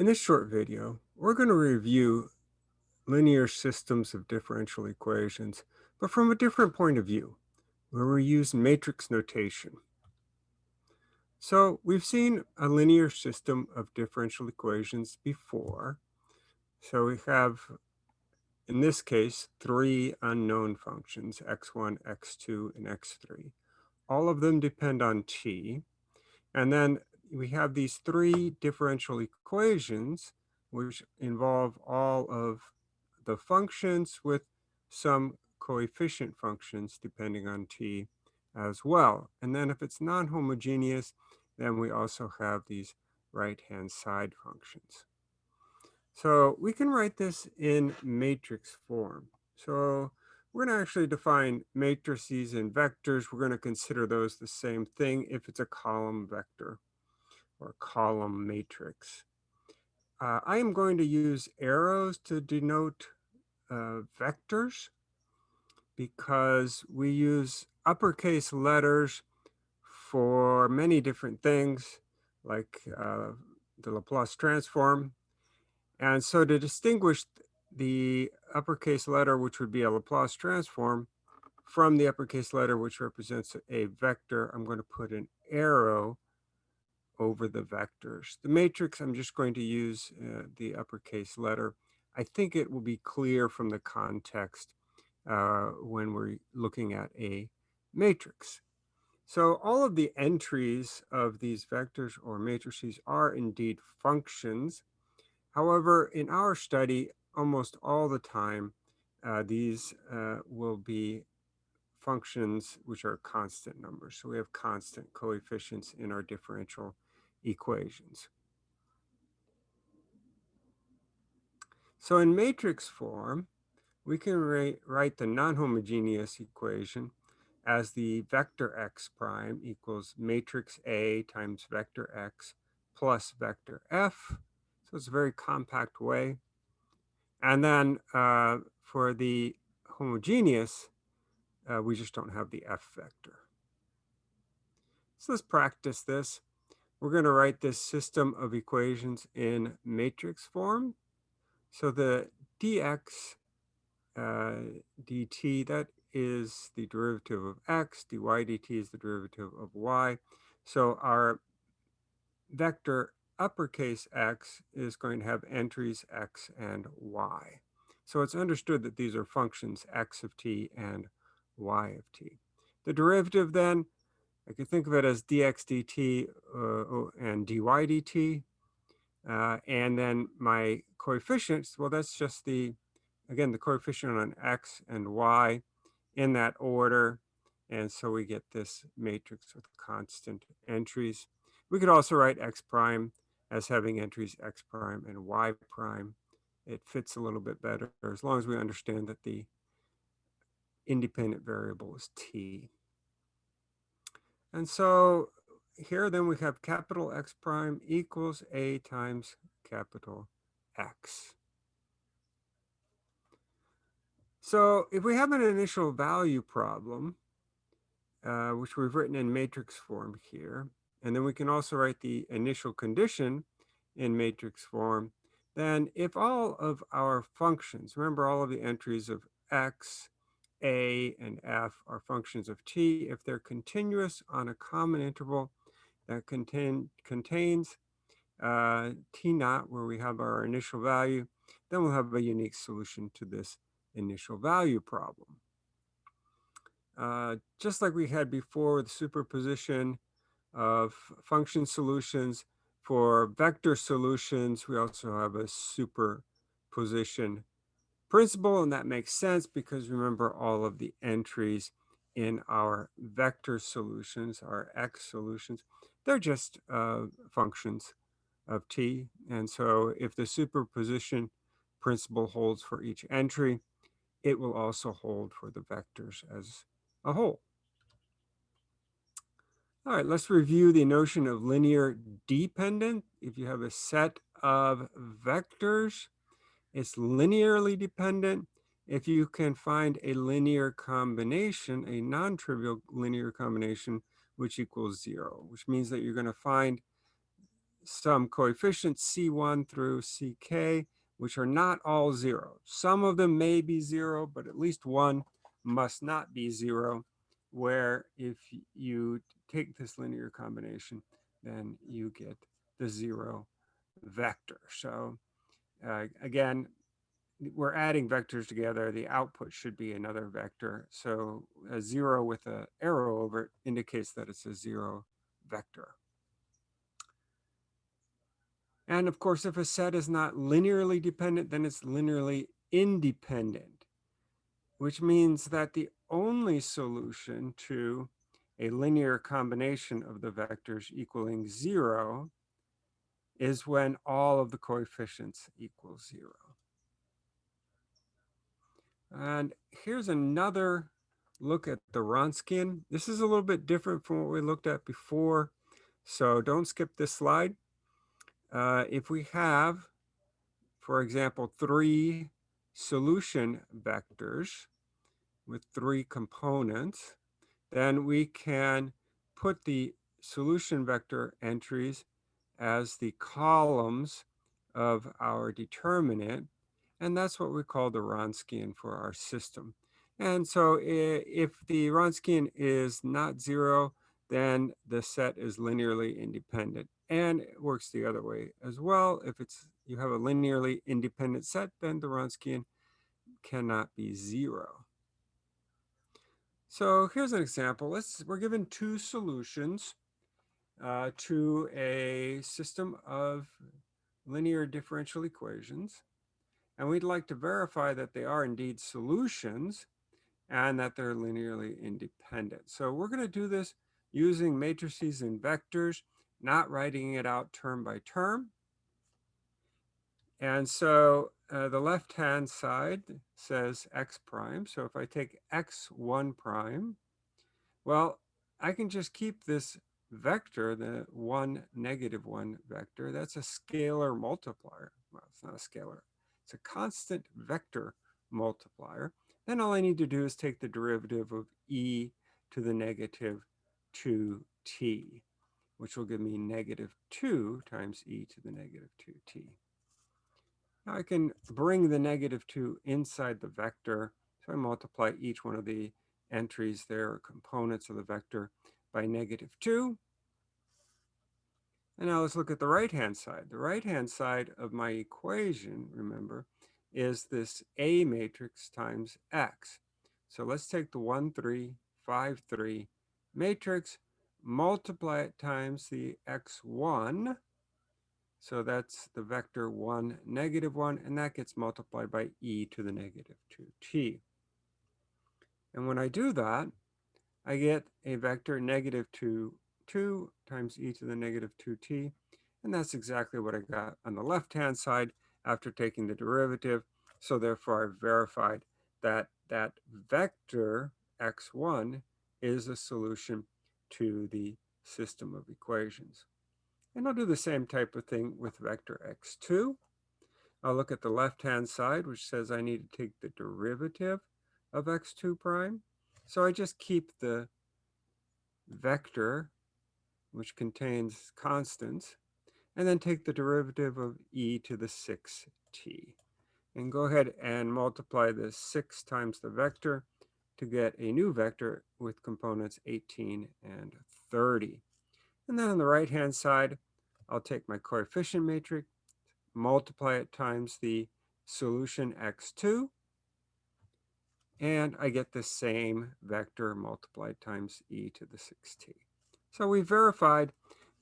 In this short video, we're going to review linear systems of differential equations, but from a different point of view, where we use matrix notation. So we've seen a linear system of differential equations before. So we have, in this case, three unknown functions, x1, x2, and x3. All of them depend on t. And then we have these three differential equations which involve all of the functions with some coefficient functions depending on t as well. And then if it's non-homogeneous, then we also have these right-hand side functions. So we can write this in matrix form. So we're going to actually define matrices and vectors. We're going to consider those the same thing if it's a column vector or column matrix. Uh, I am going to use arrows to denote uh, vectors because we use uppercase letters for many different things like uh, the Laplace transform. And so to distinguish the uppercase letter, which would be a Laplace transform, from the uppercase letter, which represents a vector, I'm going to put an arrow over the vectors. The matrix, I'm just going to use uh, the uppercase letter. I think it will be clear from the context uh, when we're looking at a matrix. So all of the entries of these vectors or matrices are indeed functions. However, in our study, almost all the time, uh, these uh, will be functions which are constant numbers. So we have constant coefficients in our differential equations. So in matrix form, we can write the non-homogeneous equation as the vector x prime equals matrix A times vector x plus vector f. So it's a very compact way. And then uh, for the homogeneous, uh, we just don't have the f vector. So let's practice this. We're going to write this system of equations in matrix form. So the dx uh, dt, that is the derivative of x, dy dt is the derivative of y. So our vector uppercase x is going to have entries x and y. So it's understood that these are functions x of t and y of t. The derivative then I could think of it as dx dt uh, and dy dt. Uh, and then my coefficients, well, that's just the, again, the coefficient on x and y in that order. And so we get this matrix with constant entries. We could also write x prime as having entries x prime and y prime. It fits a little bit better as long as we understand that the independent variable is t. And so here then we have capital X prime equals A times capital X. So if we have an initial value problem, uh, which we've written in matrix form here, and then we can also write the initial condition in matrix form, then if all of our functions, remember all of the entries of x, a and f are functions of t if they're continuous on a common interval that contain, contains uh, t naught where we have our initial value, then we'll have a unique solution to this initial value problem. Uh, just like we had before with superposition of function solutions, for vector solutions, we also have a superposition principle, and that makes sense because remember all of the entries in our vector solutions, our x solutions, they're just uh, functions of t. And so if the superposition principle holds for each entry, it will also hold for the vectors as a whole. All right, let's review the notion of linear dependent. If you have a set of vectors, it's linearly dependent if you can find a linear combination, a non-trivial linear combination, which equals zero, which means that you're going to find some coefficients C1 through CK, which are not all zero. Some of them may be zero, but at least one must not be zero, where if you take this linear combination, then you get the zero vector. So uh, again, we're adding vectors together. The output should be another vector. So a zero with an arrow over it indicates that it's a zero vector. And of course, if a set is not linearly dependent, then it's linearly independent, which means that the only solution to a linear combination of the vectors equaling zero is when all of the coefficients equal zero. And here's another look at the Wronskian. This is a little bit different from what we looked at before. So don't skip this slide. Uh, if we have, for example, three solution vectors with three components, then we can put the solution vector entries as the columns of our determinant. And that's what we call the Wronskian for our system. And so if the Wronskian is not zero, then the set is linearly independent. And it works the other way as well. If it's you have a linearly independent set, then the Wronskian cannot be zero. So here's an example. Let's we're given two solutions uh, to a system of linear differential equations. And we'd like to verify that they are indeed solutions and that they're linearly independent. So we're going to do this using matrices and vectors, not writing it out term by term. And so uh, the left-hand side says x prime. So if I take x1 prime, well, I can just keep this vector, the one negative one vector, that's a scalar multiplier. Well, it's not a scalar. It's a constant vector multiplier. Then all I need to do is take the derivative of e to the negative 2t, which will give me negative 2 times e to the negative 2t. Now I can bring the negative 2 inside the vector. So I multiply each one of the entries there, components of the vector, by negative 2. And now let's look at the right-hand side. The right-hand side of my equation, remember, is this A matrix times X. So let's take the 1, 3, 5, 3 matrix, multiply it times the X1. So that's the vector 1, negative 1, and that gets multiplied by e to the negative 2t. And when I do that, I get a vector negative 2, 2 times e to the negative 2t. And that's exactly what I got on the left-hand side after taking the derivative. So therefore, I've verified that that vector x1 is a solution to the system of equations. And I'll do the same type of thing with vector x2. I'll look at the left-hand side, which says I need to take the derivative of x2 prime. So I just keep the vector, which contains constants, and then take the derivative of e to the 6t. And go ahead and multiply the 6 times the vector to get a new vector with components 18 and 30. And then on the right-hand side, I'll take my coefficient matrix, multiply it times the solution x2, and I get the same vector multiplied times e to the 6t. So we verified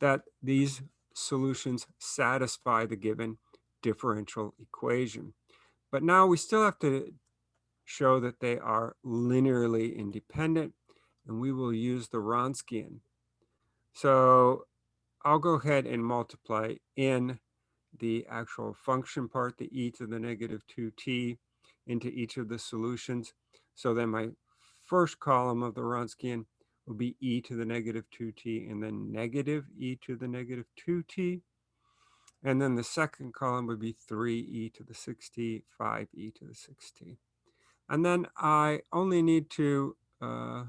that these solutions satisfy the given differential equation. But now we still have to show that they are linearly independent, and we will use the Wronskian. So I'll go ahead and multiply in the actual function part, the e to the negative 2t, into each of the solutions. So then my first column of the Wronskian will be e to the negative 2t and then negative e to the negative 2t. And then the second column would be 3e to the 6t, 5e to the 6t. And then I only need to uh,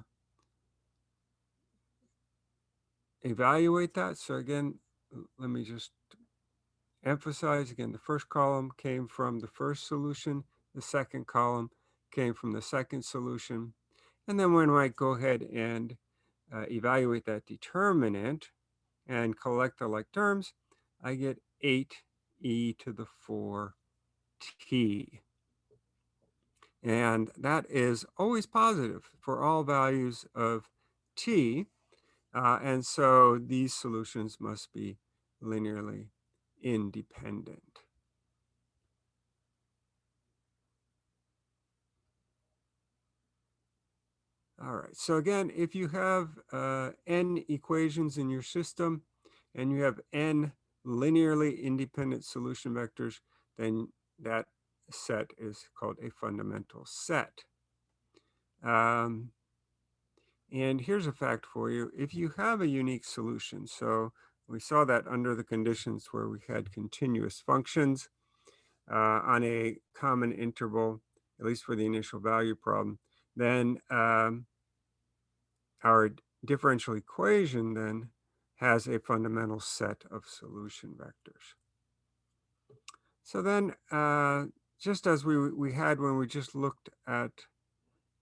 evaluate that. So again, let me just emphasize again, the first column came from the first solution, the second column came from the second solution. And then when I go ahead and uh, evaluate that determinant and collect the like terms, I get 8e to the 4t. And that is always positive for all values of t. Uh, and so these solutions must be linearly independent. All right, so again, if you have uh, n equations in your system and you have n linearly independent solution vectors, then that set is called a fundamental set. Um, and here's a fact for you. If you have a unique solution, so we saw that under the conditions where we had continuous functions uh, on a common interval, at least for the initial value problem, then um, our differential equation then has a fundamental set of solution vectors. So then, uh, just as we, we had when we just looked at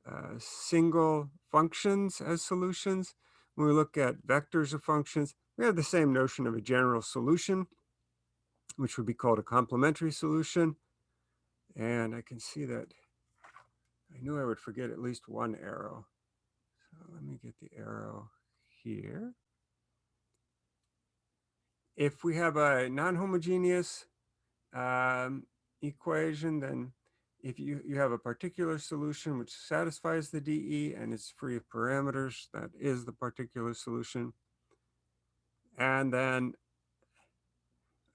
uh, single functions as solutions, when we look at vectors of functions, we have the same notion of a general solution, which would be called a complementary solution. And I can see that I knew I would forget at least one arrow. So let me get the arrow here. If we have a non-homogeneous um, equation, then if you, you have a particular solution which satisfies the DE and is free of parameters, that is the particular solution. And then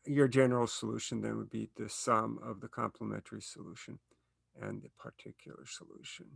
your general solution then would be the sum of the complementary solution and the particular solution.